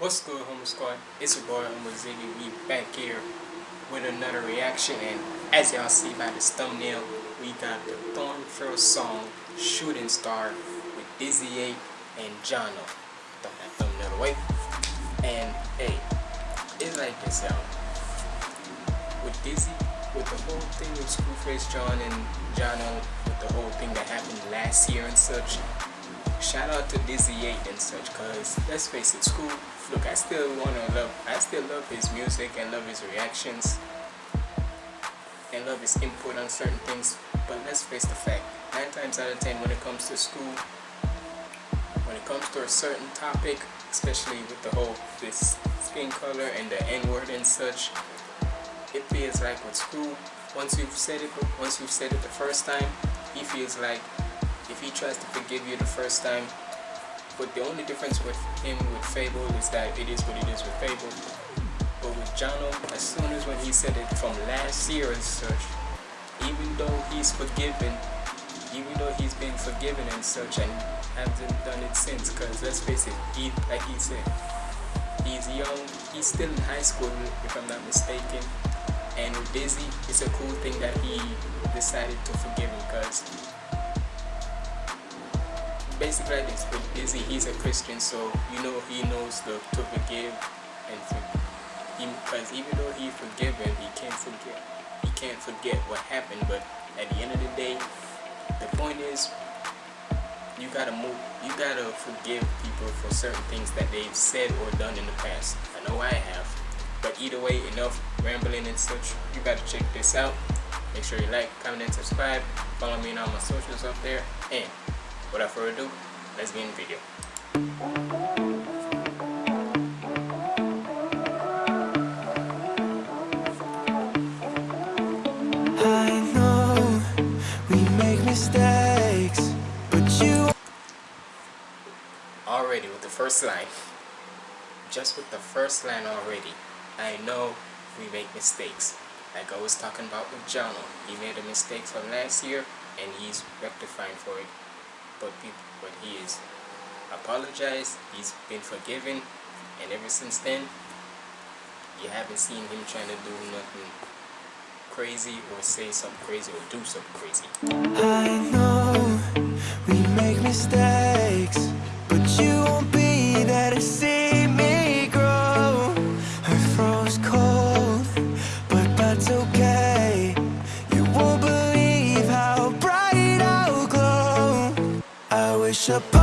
What's good, Homo Squad? It's your boy, Homo Ziggy. We back here with another reaction, and as y'all see by this thumbnail, we got the Thorn Throw song Shooting Star with Dizzy 8 and Jono. Throw that thumbnail away. And hey, it's like this, y'all. With Dizzy, with the whole thing with Scru Face Jean and Jono, with the whole thing that happened last year and such, shout out to Dizzy 8 and such, cause let's face it, Scru look, I still wanna love, I still love his music and love his reactions, and love his input on certain things, but let's face the fact, 9 times out of 10 when it comes to Scru when it comes to a certain topic, especially with the whole, this skin color and the N-word and such, it feels like with Scru once you've said it, once you've said it the first time, he feels like if he tries to forgive you the first time, but the only difference with him with FabvL is that it is what it is with FabvL. But with Jono, as soon as when he said it from last year and such, even though he's forgiven, even though he's been forgiven and such and hasn't done it since, because let's face it, he, like he said, he's young, he's still in high school if I'm not mistaken, and with Dizzy, it's a cool thing that he decided to forgive him because basically he's a Christian, so you know he knows the, to forgive and forgive. because even though he forgiven, he can't forget. He can't forget what happened. But at the end of the day, the point is, you gotta move. You gotta forgive people for certain things that they've said or done in the past. I know I have. But either way, enough rambling and such. You gotta check this out. Make sure you like, comment, and subscribe. Follow me on all my socials up there. And without further ado, let's begin the video. I know we make mistakes, but you Already with the first line. Just with the first line already, I know we make mistakes. Like I was talking about with Jono. He made a mistake from last year and he's rectifying for it. But but he is apologized, he's been forgiven, and ever since then, you haven't seen him trying to do nothing crazy or say something crazy or do something crazy. I know we make mistakes, but you won't be there I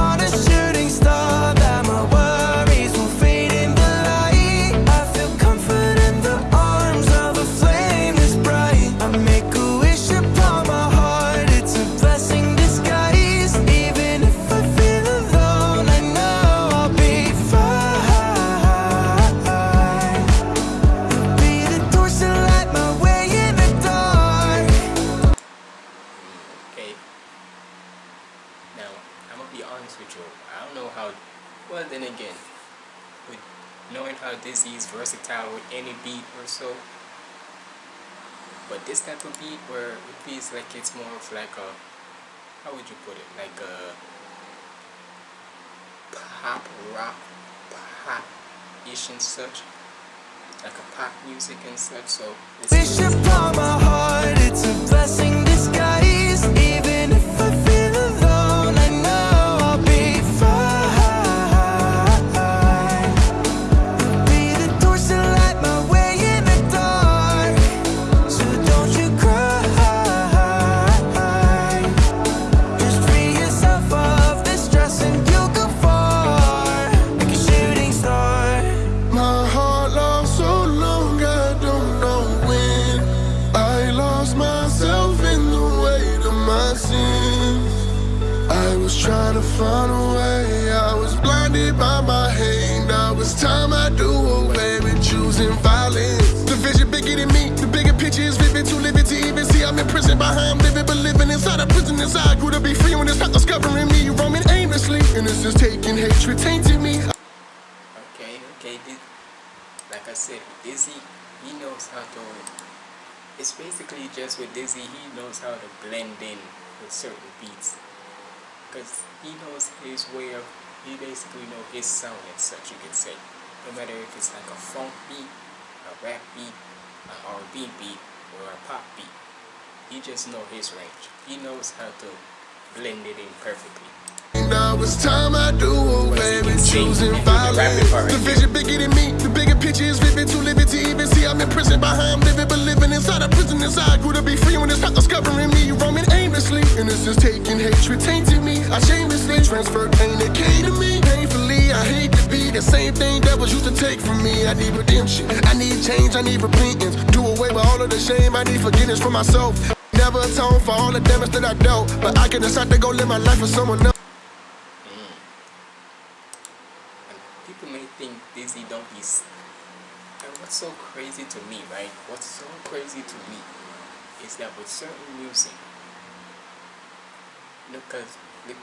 with knowing how Dizzy is versatile with any beat or so, but this type of beat where it feels like it's more of like a, how would you put it? Like a pop rock, pop ish and such, like a pop music and such. So Wish my heart, it's a blessing of. I was trying to find a way, I was blinded by my hate. Now it's time I do away with choosing violence. The vision bigger than me, the bigger picture is vivid, too livid to even see. I'm in prison by living, but living inside a prison inside. Grew to be free when it's not discovering me, roaming aimlessly. Innocence taking hatred, tainted me. Okay, okay. Di- Like I said, Dizzy, he knows how to. It's basically just with Dizzy, he knows how to blend in with certain beats. Because he knows his way of. He basically know his sound and such, you could say. No matter if it's like a funk beat, a rap beat, an R&B beat, or a pop beat. He just know his range. He knows how to blend it in perfectly. Now it's time I do away with choosing violence. The vision bigger than me, the bigger picture is vivid. Too livid to even see I'm in prison behind living, but living inside a prison inside. Grew to be free when it's not discovering me, roaming aimlessly. Innocence taking hatred tainted me. I shamelessly transferred pain that came to me. Painfully, I hate to be the same thing that was used to take from me. I need redemption, I need change, I need repentance. Do away with all of the shame, I need forgiveness for myself. Never atone for all the damage that I dealt, but I can decide to go live my life for someone else. Mm. And people may think s- And what's so crazy to me, right? What's so crazy to me is that with certain music, because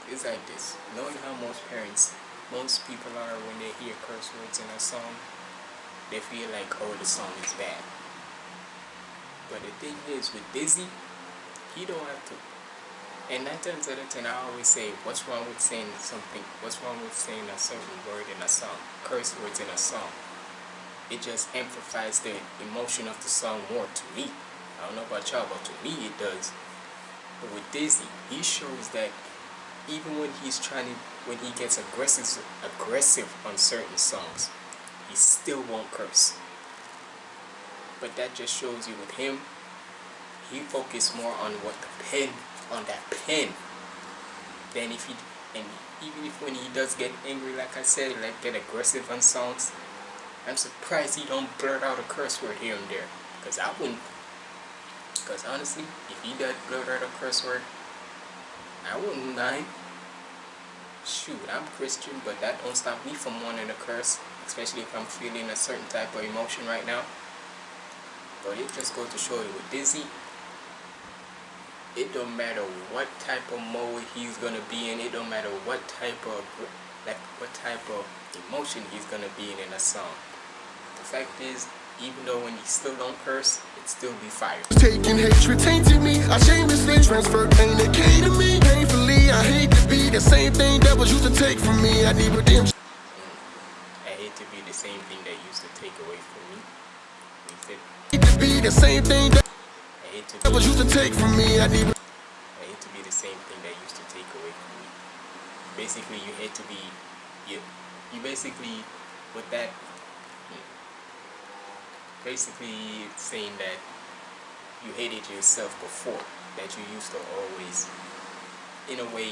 it's like this. Knowing how most parents, most people are when they hear curse words in a song, they feel like, oh, the song is bad. But the thing is, with Dizzy, he don't have to. And nine times out of ten, I always say, what's wrong with saying something? What's wrong with saying a certain word in a song? Curse words in a song. It just amplifies the emotion of the song more to me. I don't know about y'all, but to me it does. But with Dizzy, he shows that even when he's trying to, when he gets aggressive, aggressive on certain songs, he still won't curse. But that just shows you with him, he focused more on what the pen, on that pen, than if he, and even if when he does get angry, like I said, like get aggressive on songs, I'm surprised he don't blurt out a curse word here and there. Cause I wouldn't. Cause honestly, if he does blurt out a curse word, I wouldn't mind. Shoot, I'm Christian, but that don't stop me from wanting to curse, especially if I'm feeling a certain type of emotion right now. But it just goes to show you with Dizzy, it don't matter what type of mode he's gonna be in, it don't matter what type of like what type of emotion he's gonna be in in a song. The fact is, even though when he still don't curse, still be fire. Taking hatred tainted me. I shamelessly transferred pain that came to me. Painfully, I hate to be the same thing that was used to take from me. I need redemption. Mm. I hate to be the same thing that used to take away from me. Said, Hate to be the same thing that I that was used to take from me. I need I hate to be the same thing that used to take away from me. Basically, you hate to be, you, you basically, with that, basically saying that you hated yourself before, that you used to always, in a way,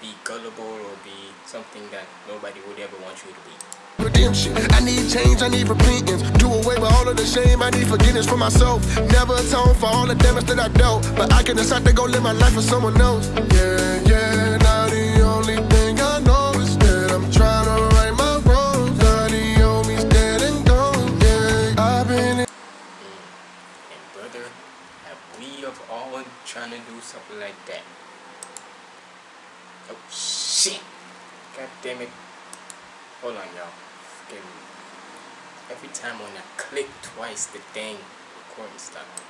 be gullible or be something that nobody would ever want you to be. redemption. I need change. I need repentance. Do away with all of the shame. I need forgiveness for myself. Never atone for all the damage that I dealt, but I can decide to go live my life for someone else. Yeah, yeah. Something like that? Oh shit! God damn it! Hold on, y'all. Forgive me. Every time when I click twice, the dang recording stopped.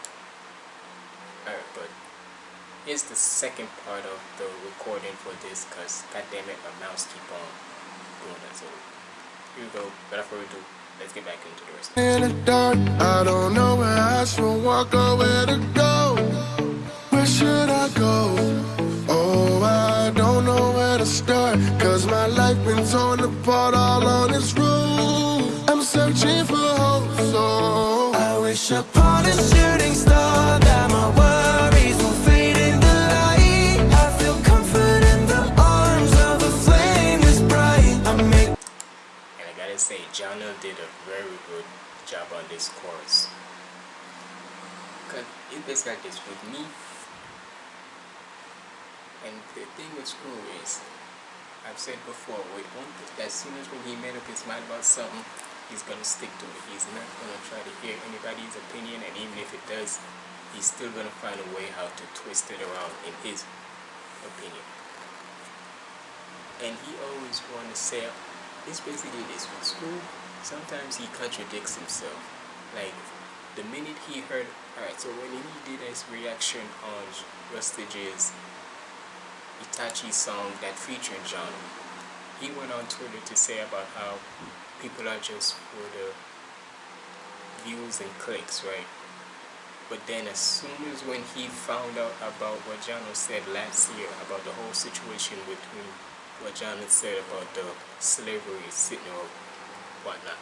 Alright, but here's the second part of the recording for this, cause god damn it, my mouse keep on doing that. So here we go. Without further ado, let's get back into the rest. in the dark. I don't know where I should walk or where to go. Apart all on road. I'm searching for hope, so I wish upon a shooting star that my worries will fade in the light. I feel comfort in the arms of a flame bright. I make And I gotta say, Jana did a very good job on this chorus. Cause it's basically this with me. And the thing with Screw is, I've said before, with one as soon as when he made up his mind about something, he's gonna stick to it. He's not gonna try to hear anybody's opinion, and even if it does, he's still gonna find a way how to twist it around in his opinion. And he always want to say, it's basically this with Scru. Sometimes he contradicts himself. Like the minute he heard, alright, so when he did his reaction on Rustage's Itachi song that featured John, he went on Twitter to say about how people are just for the views and clicks, right? But then as soon as when he found out about what Jono said last year about the whole situation between what Jono said about the slavery sitting or whatnot,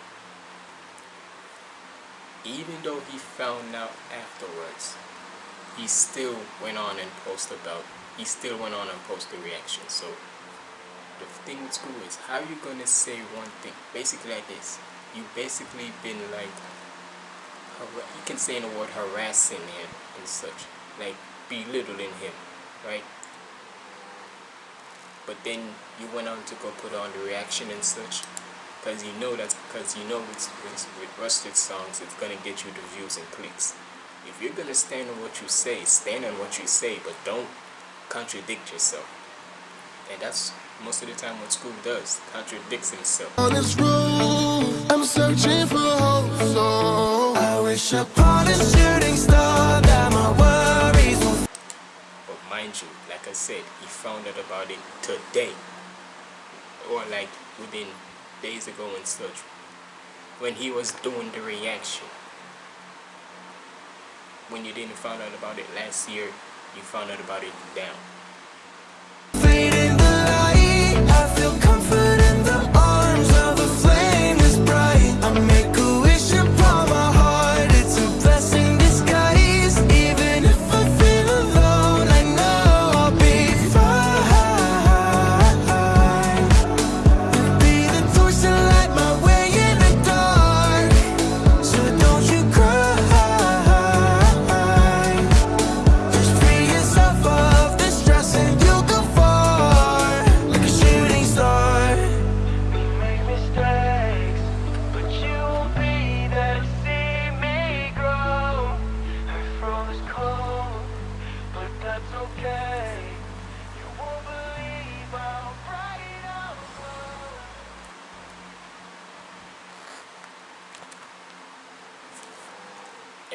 even though he found out afterwards, he still went on and posted about, he still went on and posted the reaction. So the thing with Scru is, how you gonna say one thing? Basically like this, you basically been like, you can say in the word harassing him and such, like belittling him, right? But then you went on to go put on the reaction and such because you know that's because you know with, with, with rusted songs it's gonna get you the views and clicks if you're gonna stand on what you say stand on what you say but don't contradict yourself. And that's most of the time what Scru does contradicts himself On this road, I'm searching for hope, so I wish upon a shooting star that my worries will but mind you like I said he found out about it today. Or like within days ago and such when he was doing the reaction. When you didn't find out about it last year you found out about it now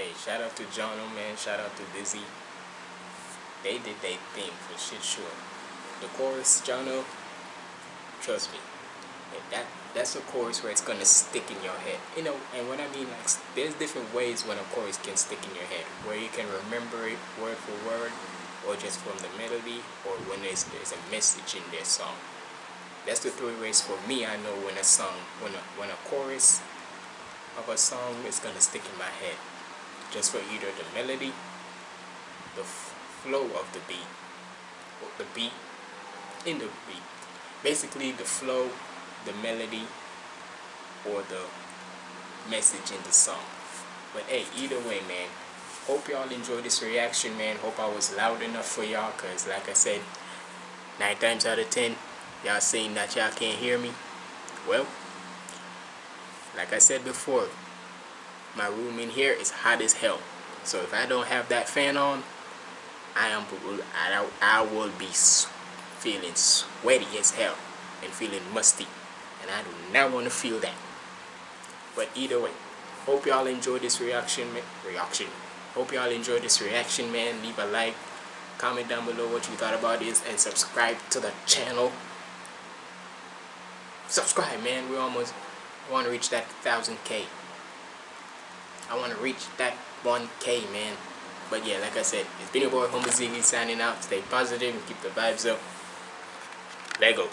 hey shout out to Jono man. Shout out to Dizzy. They did their thing for shit sure. The chorus Jono trust me. That that's a chorus where it's gonna stick in your head. You know and what I mean like there's different ways when a chorus can stick in your head. Where you can remember it word for word or just from the melody or when there's, there's a message in their song. That's the three ways for me I know when a song when a, when a chorus of a song is gonna stick in my head just for either the melody the flow of the beat or the beat in the beat. Basically the flow the melody or the message in the song. But hey either way man hope y'all enjoy this reaction man. Hope I was loud enough for y'all cause like I said nine times out of ten y'all saying that y'all can't hear me. Well like I said before my room in here is hot as hell. So if I don't have that fan on I am I, will be feeling sweaty as hell and feeling musty. And I do not want to feel that. But either way hope y'all enjoy this reaction reaction. Hope y'all enjoy this reaction man. Leave a like comment down below what you thought about this and subscribe to the channel. Subscribe man. We almost want to reach that 1000k I want to reach that 1k man. But yeah like I said it's been your boy Homer Ziggy signing out. Stay positive and keep the vibes up. Lego